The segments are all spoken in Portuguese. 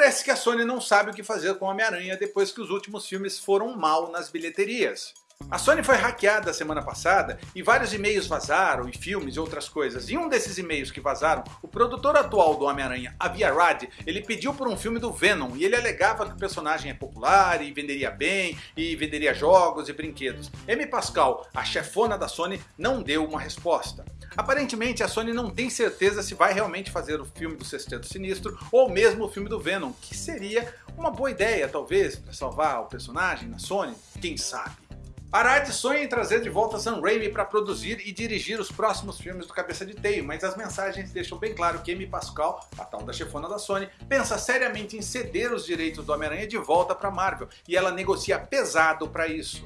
Parece que a Sony não sabe o que fazer com Homem-Aranha depois que os últimos filmes foram mal nas bilheterias. A Sony foi hackeada semana passada e vários e-mails vazaram, e filmes e outras coisas. E um desses e-mails que vazaram, o produtor atual do Homem-Aranha, Avi Arad, ele pediu por um filme do Venom e ele alegava que o personagem é popular e venderia bem, e venderia jogos e brinquedos. Amy Pascal, a chefona da Sony, não deu uma resposta. Aparentemente a Sony não tem certeza se vai realmente fazer o filme do Sexteto Sinistro ou mesmo o filme do Venom, que seria uma boa ideia talvez para salvar o personagem na Sony, quem sabe. Arad sonha em trazer de volta Sam Raimi para produzir e dirigir os próximos filmes do Cabeça de Teio, mas as mensagens deixam bem claro que Amy Pascal, a tal da chefona da Sony, pensa seriamente em ceder os direitos do Homem-Aranha de volta para Marvel, e ela negocia pesado para isso.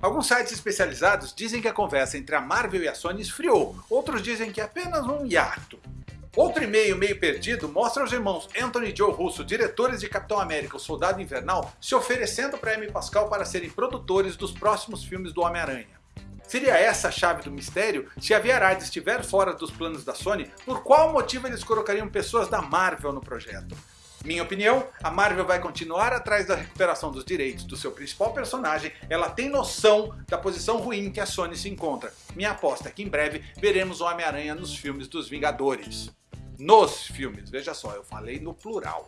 Alguns sites especializados dizem que a conversa entre a Marvel e a Sony esfriou, outros dizem que é apenas um hiato. Outro e-mail meio perdido mostra os irmãos Anthony e Joe Russo, diretores de Capitão América, o Soldado Invernal, se oferecendo para Amy Pascal para serem produtores dos próximos filmes do Homem-Aranha. Seria essa a chave do mistério? Se a Viarad estiver fora dos planos da Sony, por qual motivo eles colocariam pessoas da Marvel no projeto? Minha opinião, a Marvel vai continuar atrás da recuperação dos direitos do seu principal personagem, ela tem noção da posição ruim que a Sony se encontra. Minha aposta é que em breve veremos o Homem-Aranha nos filmes dos Vingadores nos filmes. Veja só, eu falei no plural.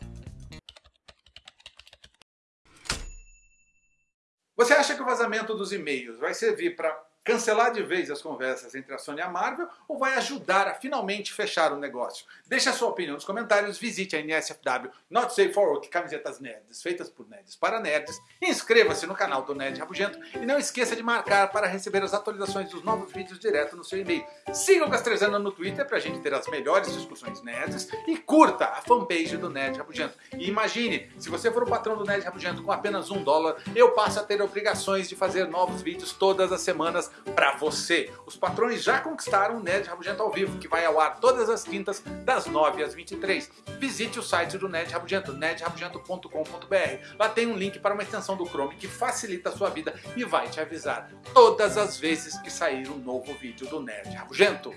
Você acha que o vazamento dos e-mails vai servir para cancelar de vez as conversas entre a Sony e a Marvel ou vai ajudar a finalmente fechar o negócio? Deixe a sua opinião nos comentários, visite a NSFW Not Safe for Work camisetas nerds feitas por nerds para nerds, inscreva-se no canal do Nerd Rabugento e não esqueça de marcar para receber as atualizações dos novos vídeos direto no seu e-mail. Siga o Castrezana no Twitter para a gente ter as melhores discussões nerds e curta a fanpage do Nerd Rabugento. E imagine, se você for o patrão do Nerd Rabugento com apenas um dólar, eu passo a ter obrigações de fazer novos vídeos todas as semanas para você. Os patrões já conquistaram o Nerd Rabugento ao vivo, que vai ao ar todas as quintas das 9 às 23. Visite o site do Nerd Rabugento, nerdrabugento.com.br. Lá tem um link para uma extensão do Chrome que facilita a sua vida e vai te avisar todas as vezes que sair um novo vídeo do Nerd Rabugento.